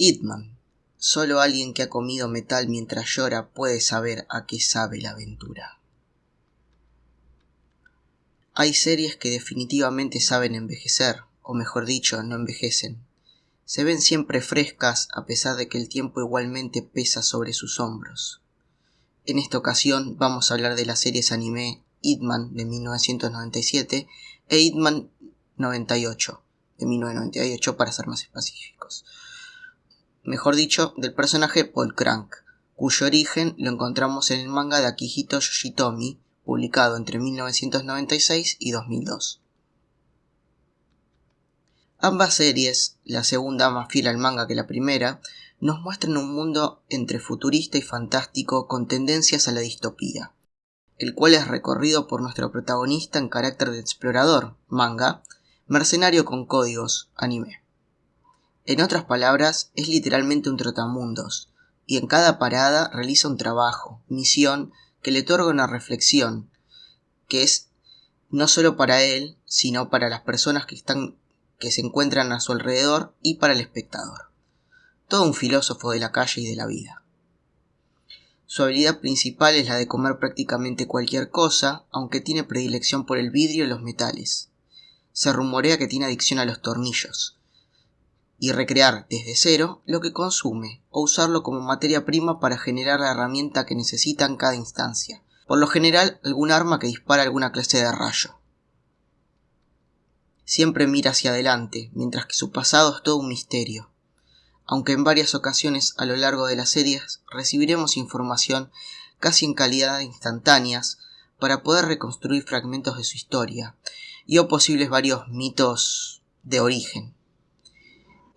Hitman. Solo alguien que ha comido metal mientras llora puede saber a qué sabe la aventura. Hay series que definitivamente saben envejecer, o mejor dicho, no envejecen. Se ven siempre frescas a pesar de que el tiempo igualmente pesa sobre sus hombros. En esta ocasión vamos a hablar de las series anime Hitman de 1997 e Hitman 98 de 1998 para ser más específicos mejor dicho, del personaje Paul Crank, cuyo origen lo encontramos en el manga de Akihito Yoshitomi, publicado entre 1996 y 2002. Ambas series, la segunda más fiel al manga que la primera, nos muestran un mundo entre futurista y fantástico con tendencias a la distopía, el cual es recorrido por nuestro protagonista en carácter de explorador, manga, mercenario con códigos, anime. En otras palabras, es literalmente un trotamundos, y en cada parada realiza un trabajo, misión, que le otorga una reflexión, que es no solo para él, sino para las personas que están que se encuentran a su alrededor y para el espectador. Todo un filósofo de la calle y de la vida. Su habilidad principal es la de comer prácticamente cualquier cosa, aunque tiene predilección por el vidrio y los metales. Se rumorea que tiene adicción a los tornillos, y recrear desde cero lo que consume o usarlo como materia prima para generar la herramienta que necesita en cada instancia, por lo general algún arma que dispara alguna clase de rayo. Siempre mira hacia adelante, mientras que su pasado es todo un misterio, aunque en varias ocasiones a lo largo de las series recibiremos información casi en calidad instantáneas para poder reconstruir fragmentos de su historia y o posibles varios mitos de origen.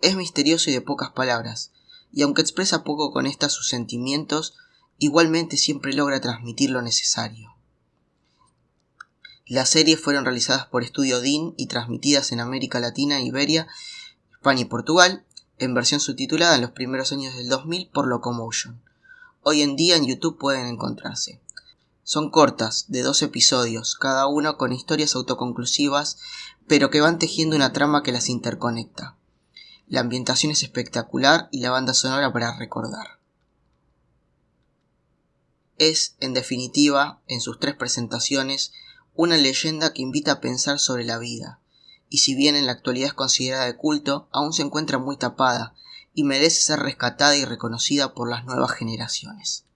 Es misterioso y de pocas palabras, y aunque expresa poco con estas sus sentimientos, igualmente siempre logra transmitir lo necesario. Las series fueron realizadas por Estudio DIN y transmitidas en América Latina, Iberia, España y Portugal, en versión subtitulada en los primeros años del 2000 por Locomotion. Hoy en día en YouTube pueden encontrarse. Son cortas, de dos episodios, cada uno con historias autoconclusivas, pero que van tejiendo una trama que las interconecta. La ambientación es espectacular y la banda sonora para recordar. Es, en definitiva, en sus tres presentaciones, una leyenda que invita a pensar sobre la vida, y si bien en la actualidad es considerada de culto, aún se encuentra muy tapada y merece ser rescatada y reconocida por las nuevas generaciones.